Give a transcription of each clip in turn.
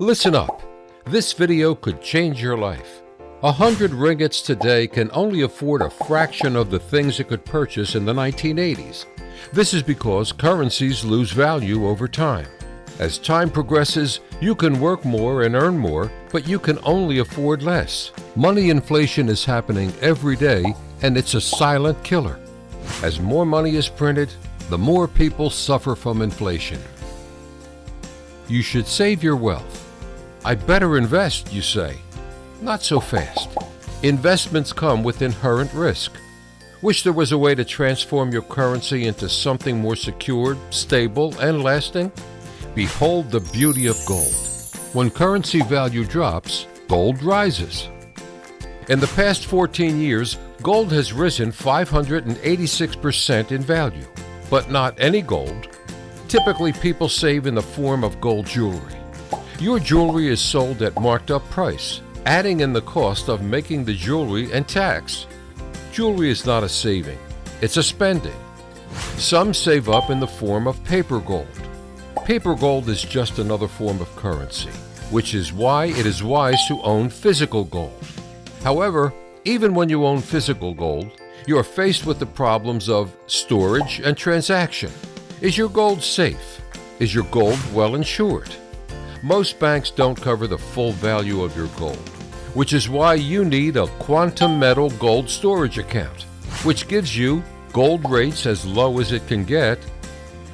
Listen up. This video could change your life. A hundred ringgits today can only afford a fraction of the things it could purchase in the 1980s. This is because currencies lose value over time. As time progresses, you can work more and earn more, but you can only afford less. Money inflation is happening every day, and it's a silent killer. As more money is printed, the more people suffer from inflation. You should save your wealth. I better invest, you say. Not so fast. Investments come with inherent risk. Wish there was a way to transform your currency into something more secured, stable, and lasting? Behold the beauty of gold. When currency value drops, gold rises. In the past 14 years, gold has risen 586% in value. But not any gold. Typically, people save in the form of gold jewelry. Your jewelry is sold at marked up price, adding in the cost of making the jewelry and tax. Jewelry is not a saving, it's a spending. Some save up in the form of paper gold. Paper gold is just another form of currency, which is why it is wise to own physical gold. However, even when you own physical gold, you are faced with the problems of storage and transaction. Is your gold safe? Is your gold well insured? Most banks don't cover the full value of your gold, which is why you need a quantum metal gold storage account, which gives you gold rates as low as it can get,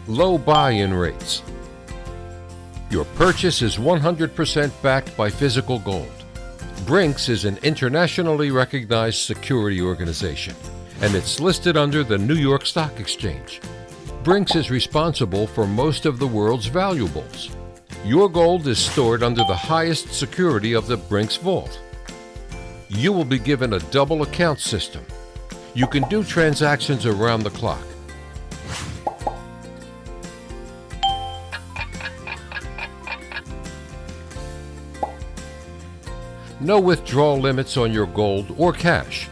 low buy-in rates. Your purchase is 100% backed by physical gold. Brinks is an internationally recognized security organization, and it's listed under the New York Stock Exchange. Brinks is responsible for most of the world's valuables, your gold is stored under the highest security of the Brinks Vault. You will be given a double account system. You can do transactions around the clock. No withdrawal limits on your gold or cash.